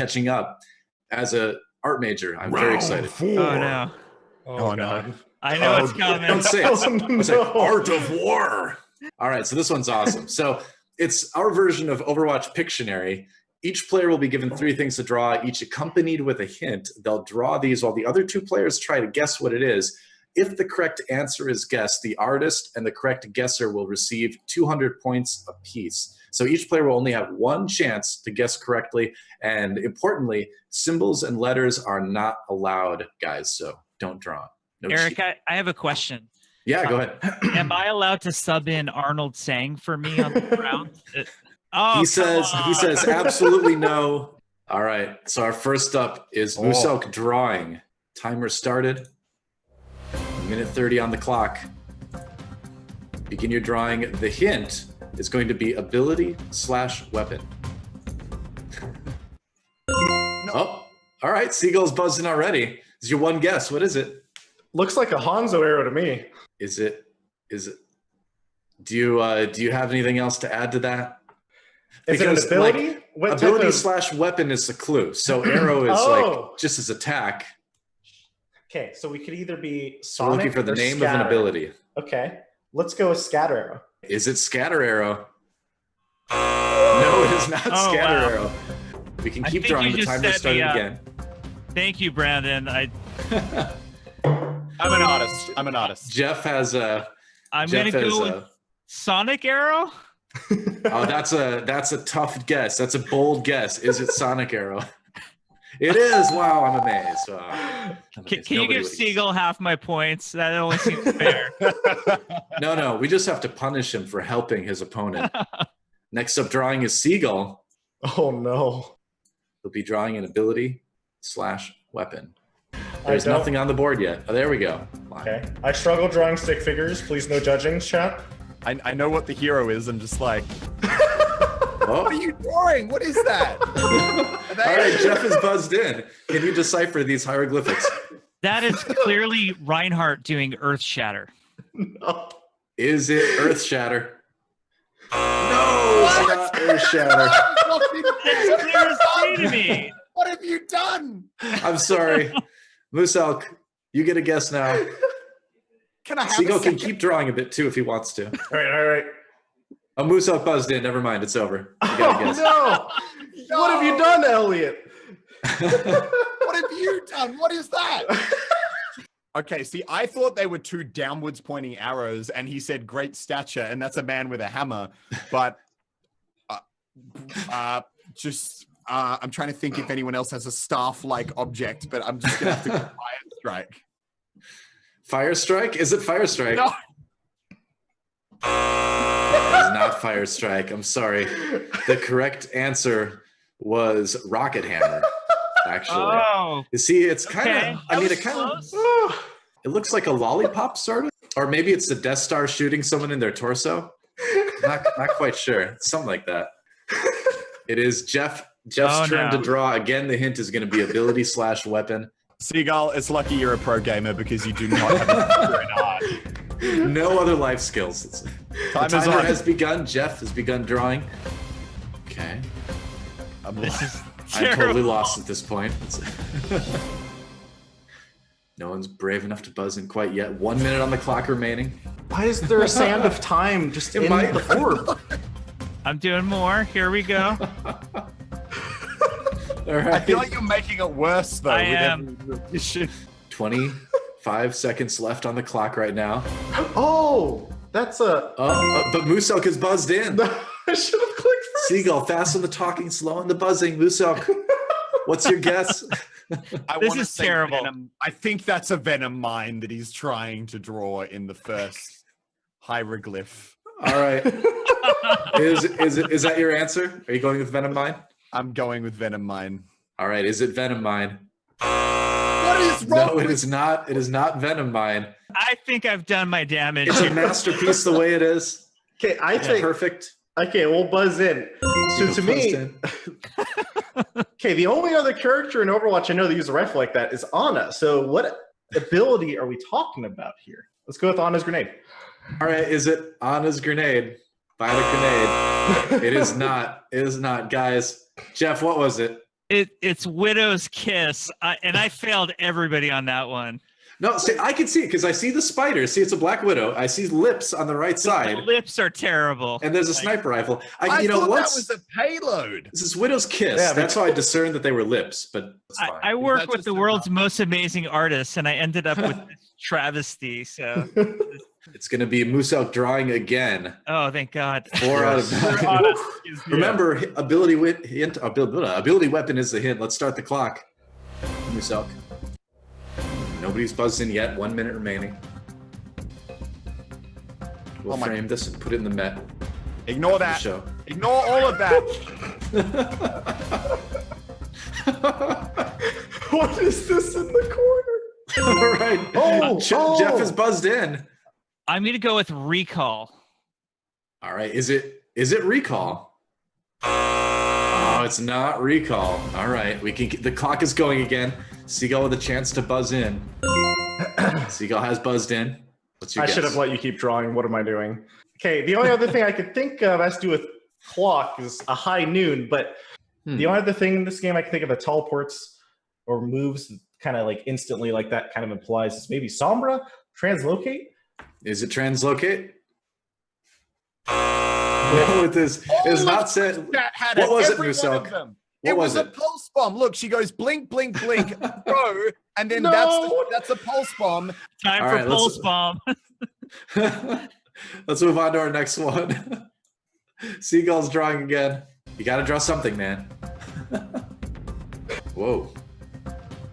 catching up. As a art major, I'm very excited. Oh no. Oh, oh no. I know Oh, it's coming. Don't say it. Oh, It's like art of war. All right, so this one's awesome. So it's our version of Overwatch Pictionary. Each player will be given three things to draw, each accompanied with a hint. They'll draw these while the other two players try to guess what it is. If the correct answer is guessed, the artist and the correct guesser will receive 200 points apiece. So each player will only have one chance to guess correctly. And importantly, symbols and letters are not allowed, guys. So don't draw. No Eric, I, I have a question. yeah, go ahead. Am I allowed to sub in Arnold Sang for me on the ground? Uh, Oh, he come says he says absolutely no. All right. So our first up is Oh. Muselk drawing. Timer started. Minute 30 on the clock. Begin your drawing. The hint is going to be ability slash weapon. Oh, all right. Seagull's buzzing already. Is your one guess? What is it? Looks like a Hanzo arrow to me. Is it? Is it? Do you uh, do you have anything else to add to that? Is Because, it an like, ability? what ability of- slash weapon is the clue. So arrow is Oh. like just as attack. Okay, so we could either be We're looking for the name of an ability. Okay, let's go with Scatter Arrow. Is it scatter arrow? No, it is not Oh, scatter wow. arrow. We can keep drawing. The just timer set started uh, again. Thank you, Brandon. I I'm an artist. I'm an artist. Jeff has a. I'm Jeff gonna has go with a. Sonic Arrow. Oh, that's a that's a tough guess. That's a bold guess. Is it Sonic Arrow? It is. Wow, I'm amazed. Wow. I'm Can, amazed. can you give would've- Seagull half my points? That only seems fair. No, no. We just have to punish him for helping his opponent. Next up, drawing is Seagull. oh no. He'll be drawing an ability slash weapon. There's nothing on the board yet. Oh, there we go. Okay, I struggle drawing stick figures. Please no judging, chat. I, I know what the hero is. I'm just like, what are Oh. you drawing? What is that? Are All right, Jeff is buzzed in. Can you decipher these hieroglyphics? that is clearly Reinhardt doing Earth Shatter. No. Is it Earth Shatter? No, it's not Earth Shatter. It's clear as day to me. What have you done? I'm sorry. Muselk, you get a guess now. Can I have Seagull a can keep drawing a bit too if he wants to. All right, all right. Oh, Muselk buzzed in. Never mind. It's over. You guess. Oh, no! What have you done, Elliot? What have you done? What is that? Okay, see, I thought they were two downwards pointing arrows, and he said great stature, and that's a man with a hammer. But uh, uh, just, uh, I'm trying to think if anyone else has a staff like object, but I'm just gonna have to go fire strike. Fire Strike? Is it Fire Strike? No. It is not Fire Strike. I'm sorry. The correct answer was Rocket Hammer. Actually, Oh, you see, it's kind of. okay. I mean, it kind of. close. It looks like a lollipop, sort of, or maybe it's the Death Star shooting someone in their torso. Not, not quite sure. Something like that. It is Jeff. Jeff's Oh, turn no. to draw. Again, the hint is going to be ability slash weapon. Seagull, it's lucky you're a pro gamer because you do not have a future in art no other life skills. Time the timer has begun. Jeff has begun drawing. Okay. I'm, I'm totally lost at this point. no one's brave enough to buzz in quite yet. One minute on the clock remaining. Why is there a sand of time just in, in my the orb? I'm doing more. Here we go. All right. I feel like you're making it worse though. I am. 20, five seconds left on the clock right now. Oh, that's a. Uh, uh, but Muselk is buzzed in. I should have clicked first. Seagull, fasten the talking, slow on the buzzing. Muselk, what's your guess? I this is terrible. Venom. I think that's a venom mine that he's trying to draw in the first hieroglyph. All right. is is is that your answer? Are you going with venom mine? I'm going with venom mine. All right. Is it venom mine? What is wrong No, it with is not. It is not Venom Mine. I think I've done my damage. It's a masterpiece the way it is. Okay, I think. Perfect. Okay, we'll buzz in. So Seagull to me, in. okay, the only other character in Overwatch I know that uses a rifle like that is Ana. So what ability are we talking about here? Let's go with Ana's grenade. All right. Is it Ana's grenade? Violet grenade. It is not. It is not. Guys, Jeff, what was it? It it's Widow's Kiss, I, and I failed everybody on that one. No, see, I can see it because I see the spider. See, it's a black widow. I see lips on the right The side, lips are terrible. and there's a sniper rifle. I, I you know, thought once that was a payload. this is Widow's kiss. Yeah, That's how I discerned that they were lips. But it's I, fine. I work that with the a world's most amazing artists, and I ended up with this travesty. So, it's going to be Muselk drawing again. oh, thank God. Four out of Yes. Nine. on a- is- Remember, ability wit, hint, abil- ability weapon is the hint. Let's start the clock. Muselk. Nobody's buzzed in yet. One minute remaining. We'll Oh my- frame this and put it in the Met Ignore that. show. Ignore all of that. what is this in the corner? All right. Oh, Je- oh. Jeff is buzzed in. I'm going to go with Recall. All right. Is it is it recall? Oh, it's not recall. All right. We can the clock is going again. Seagull with a chance to buzz in. Seagull has buzzed in. What's your I guess? should have let you keep drawing. What am I doing? Okay, the only other thing I could think of has to do with clock is a high noon, but Hmm. the only other thing in this game I can think of that teleports or moves kind of like instantly like that kind of implies is maybe Sombra, translocate. Is it translocate? No, it is. It is not said. That had What was it, every one Muselk? of them. What it was was, it? a pulse bomb. Look, she goes blink, blink, blink, go, and then No. that's the, that's a pulse bomb. Time All for right, let's- Pulse Bomb. Let's move on to our next one. Seagull's drawing again. You got to draw something, man. Whoa.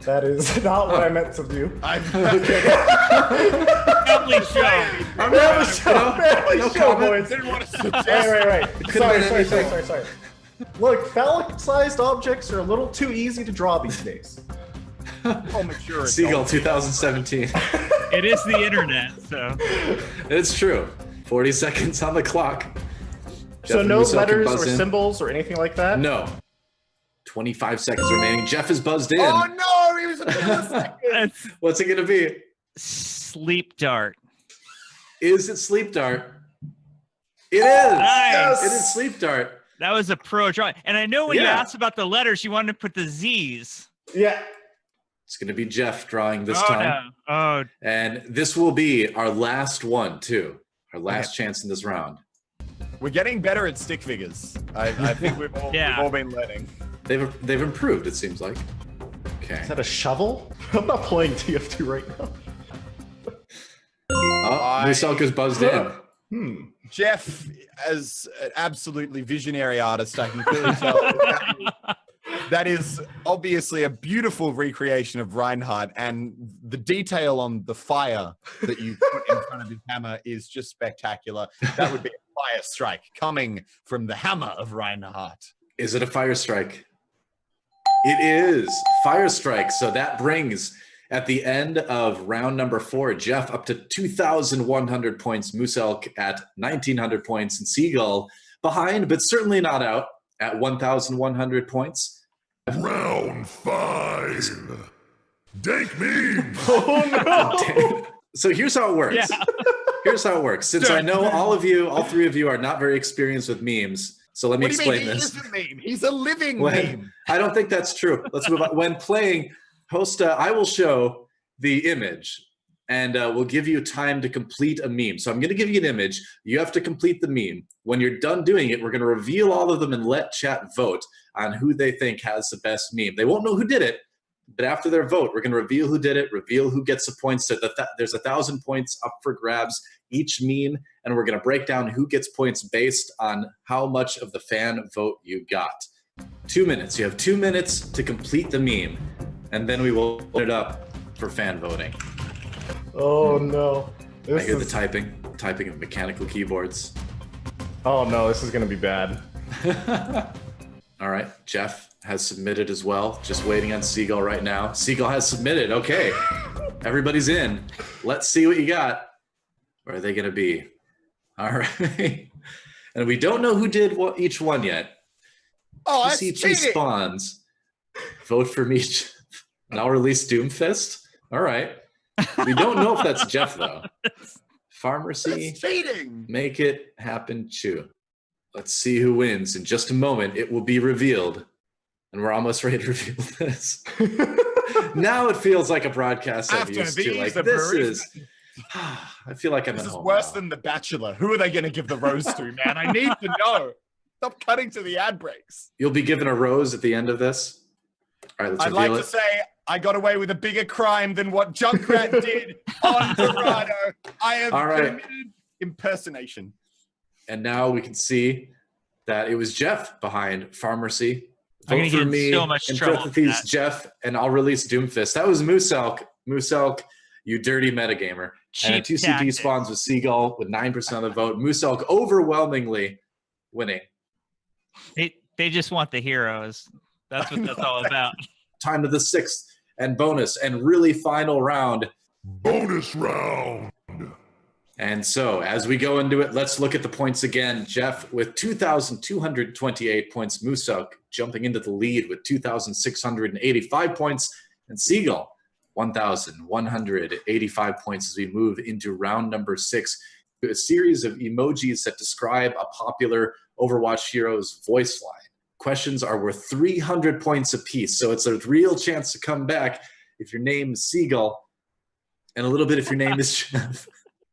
That is not what I oh. meant to do. I'm, Family show. I'm Family show, you know, family show, boys. didn't want to Wait, suggest. wait, wait. could've Sorry, sorry, sorry, sorry, sorry. Look, phallic-sized objects are a little too easy to draw these days. Oh, mature Seagull 2017. It is the internet, so it's true. 40 seconds on the clock. Jeff so and no Musso letters or in. symbols or anything like that. No. 25 seconds remaining. Jeff is buzzed in. Oh no, he was a millisecond. What's it going to be? Sleep Dart. Is it Sleep Dart? It is. Nice. It is Sleep Dart. That was a pro draw. And I know when you asked about the letters, you wanted to put the Z's. Yeah. It's going to be Jeff drawing this oh, time. no. Oh, And this will be our last one, too. Our last chance in this round. We're getting better at stick figures. I, I think we've all, Yeah. we've all been learning. They've they've improved, it seems like. Okay. Is that a shovel? I'm not playing TF2 right now. Oh, I- Muselk's buzzed in. Hmm. Jeff, as an absolutely visionary artist, I can clearly tell that is- that is obviously a beautiful recreation of Reinhardt, and the detail on the fire that you put in front of his hammer is just spectacular. That would be a fire strike coming from the hammer of Reinhardt. Is it a fire strike? It is fire strike. So that brings at the end of round number four, Jeff up to 2,100 points, Muselk at 1,900 points, and Seagull behind, but certainly not out at 1,100 points. Round five. Dank meme. Oh no! so here's how it works. yeah. Here's how it works. Since I know all of you, all three of you are not very experienced with memes, so let me What do you mean? explain He this. is a meme. He's a living When- meme. I don't think that's true. Let's move on. When playing Hosta, I will show the image and uh, we'll give you time to complete a meme. So I'm going to give you an image. You have to complete the meme. When you're done doing it, we're going to reveal all of them and let chat vote on who they think has the best meme. They won't know who did it, but after their vote, we're going to reveal who did it, reveal who gets the points. So that there's a thousand points up for grabs each meme, and we're going to break down who gets points based on how much of the fan vote you got. Two minutes. You have two minutes to complete the meme, and then we will put it up for fan voting. Oh no! I This hear the typing, typing of mechanical keyboards. oh no! This is gonna be bad. All right, Jeff has submitted as well. Just waiting on Seagull right now. Seagull has submitted. Okay, everybody's in. Let's see what you got. Where are they going to be? All right, and we don't know who did what each one yet. Oh, that's see cheating. spawns. Vote for me, and I'll release Doomfist. All right. We don't know if that's Jeff though. Pharmacy. That's cheating. Make it happen, chew. Let's see who wins. In just a moment, it will be revealed. and we're almost ready to reveal this. now it feels like a broadcast I'm After used to. Like this bereavement- is. I feel like I'm This at is home. worse now. than The Bachelor. Who are they going to give the rose to, man? I need to know. Stop cutting to the ad breaks. You'll be given a rose at the end of this. All right, let's I'd like reveal to say I got away with a bigger crime than what Junkrat did on Dorado. I have All right. committed impersonation. And now we can see that it was Jeff behind Pharmacy. I'm gonna for get me so much in trouble for parentheses, that. Jeff, and I'll release Doomfist. That was Muselk. Moose Elk, you dirty metagamer. And Cheap 2CP tactics. spawns with Seagull with 9% of the vote. Muselk overwhelmingly winning. They they just want the heroes. That's what that's all about. Time to the sixth and bonus and really final round. Bonus round. And so, as we go into it, let's look at the points again. Jeff with 2,228 points. Muselk jumping into the lead with 2,685 points. And Seagull 1,185 points as we move into round number six. A series of emojis that describe a popular Overwatch hero's voice line. Questions are worth 300 points apiece. So it's a real chance to come back if your name is Seagull, and a little bit if your name is Jeff.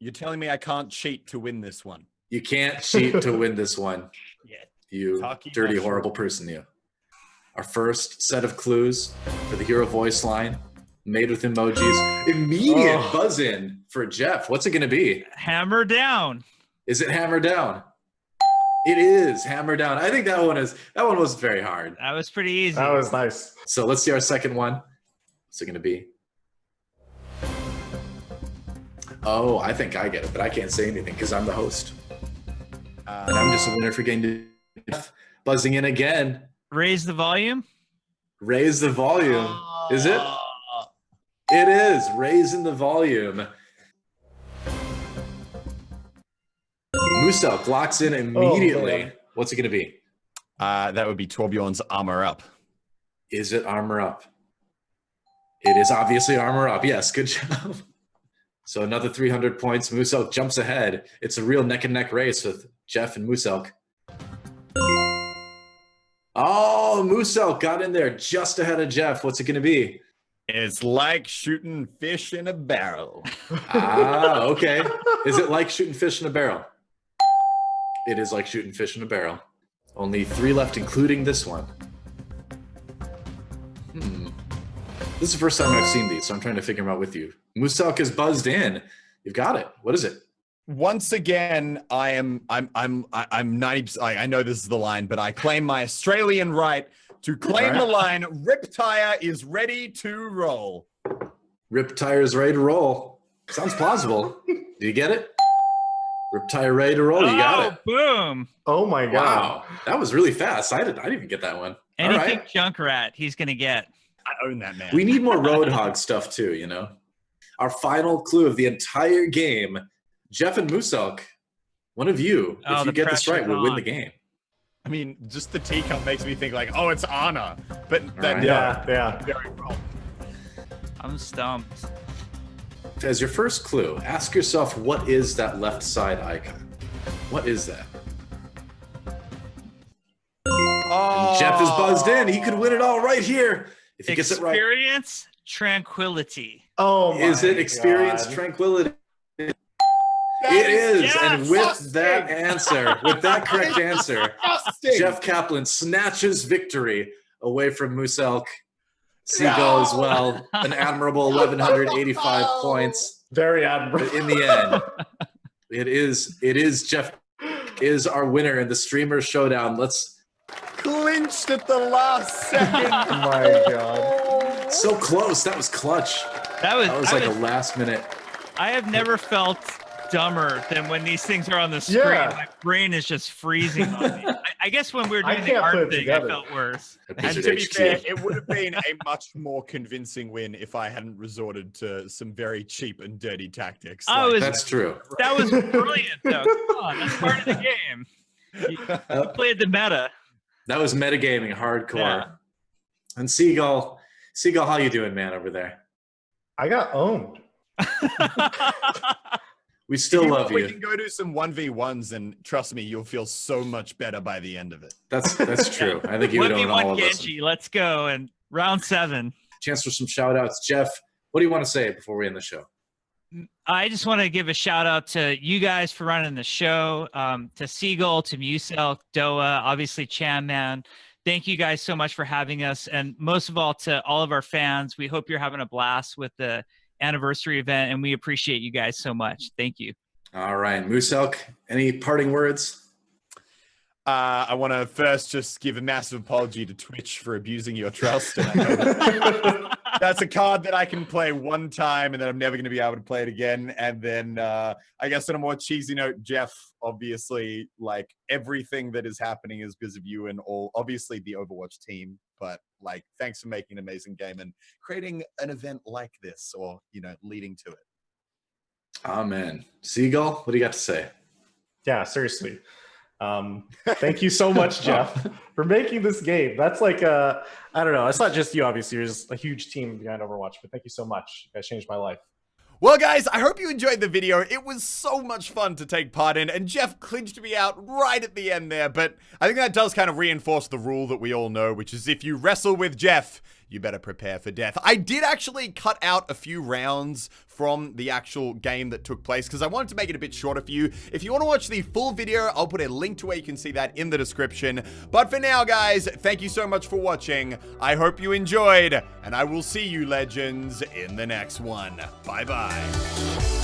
You're telling me I can't cheat to win this one? You can't cheat to win this one. Yeah. You Talkie dirty, mushroom. horrible person, you. Our first set of clues for the hero voice line, made with emojis. Immediate Oh. buzz in for Jeff. What's it going to be? Hammer down. Is it hammer down? It is hammer down. I think that one is that one was very hard. That was pretty easy. That was nice. So let's see our second one. What's it going to be? Oh, I think I get it, but I can't say anything because I'm the host. And Uh, I'm just a winner for getting to buzzing in again. Raise the volume. Raise the volume. Is it? uh, It is. Raising the volume. Muselk locks in immediately. man. What's it going to be? uh, that would be Torbjorn's armor up. Is it armor up? It is obviously armor up. Yes, good job. So another 300 points. Muselk jumps ahead. It's a real neck and neck race with Jeff and Muselk. Oh, Muselk got in there just ahead of Jeff. What's it going to be? It's like shooting fish in a barrel. Ah, okay. Is it like shooting fish in a barrel? It is like shooting fish in a barrel. Only three left, including this one. Hmm. This is the first time I've seen these, so I'm trying to figure them out with you. Muselk is buzzed in. You've got it. What is it? Once again, I am I'm I'm I- I'm 90 I I know this is the line, but I claim my Australian right to claim the line Rip Tire is ready to roll. Rip Tire is ready to roll. Sounds plausible. Do you get it? Rip tire ready to roll. You got oh, it. Oh, boom. Oh my god. Wow, that was really fast. I didn't. I didn't even get that one. All Anything right. Junkrat, he's gonna get. I own that man. We need more Roadhog stuff too, you know? Our final clue of the entire game Jeff and Muselk, one of you, Oh, if you get this right, pressure's will win the game. I mean, just the teacup makes me think like, oh, it's Ana. But that right. Yeah, yeah. very wrong. I'm stumped. As your first clue, ask yourself what is that left side icon? What is that? Oh, Jeff is buzzed in. He could win it all right here. If he gets it right. Experience tranquility. Oh my Is it experience God. tranquility? That It is. yes, and with disgusting. that answer, with that correct answer. Jeff Kaplan snatches victory away from Muselk. Seagull as well, an admirable 1,185 points. Very But admirable. in the end, it is it is Jeff is our winner in the streamer showdown. Let's clinched at the last second. Oh my god. so close. That was clutch. That was, That was I, like was a last minute. I have never felt dumber than when these things are on the screen. Yeah. My brain is just freezing on me. I, I guess when we were doing the can't art it thing, together. I felt worse. And to be fair, it would have been a much more convincing win if I hadn't resorted to some very cheap and dirty tactics. I was- That's true. That was brilliant, though. Come on, that's part of the game. You, you played the meta. That was metagaming hardcore. Yeah. And Seagull, Seagull, how you doing, man, over there? I got owned. We still If you love want, We can go do some 1v1s and trust me, you'll feel so much better by the end of it. That's that's true. I think you would One v own all one of us. Genji. Let's go and round seven. Chance for some shout outs. Jeff, what do you want to say before we end the show? I just want to give a shout out to you guys for running the show, um, to Seagull, to Muselk, Doa, obviously Chan Man. Thank you guys so much for having us, and most of all to all of our fans. We hope you're having a blast with the anniversary event, and we appreciate you guys so much. Thank you. All right, Muselk, any parting words? Uh, I want to first just give a massive apology to Twitch for abusing your trust. And I know that- that's a card that I can play one time and then I'm never going to be able to play it again. And then uh, I guess on a more cheesy note, Jeff, obviously, like everything that is happening is because of you and all, obviously, the Overwatch team. But like, thanks for making an amazing game and creating an event like this or, you know, leading to it. Amen. Seagull, what do you got to say? Yeah, seriously. Um, thank you so much, Jeff, for making this game. That's like uh, I don't know. It's not just you, obviously. There's a huge team behind Overwatch, but thank you so much. You guys changed my life. Well, guys, I hope you enjoyed the video. It was so much fun to take part in, and Jeff clinched me out right at the end there. But I think that does kind of reinforce the rule that we all know, which is if you wrestle with Jeff, you better prepare for death. I did actually cut out a few rounds from the actual game that took place because I wanted to make it a bit shorter for you. If you want to watch the full video, I'll put a link to where you can see that in the description. But for now, guys, thank you so much for watching. I hope you enjoyed, and I will see you, legends, in the next one. Bye-bye.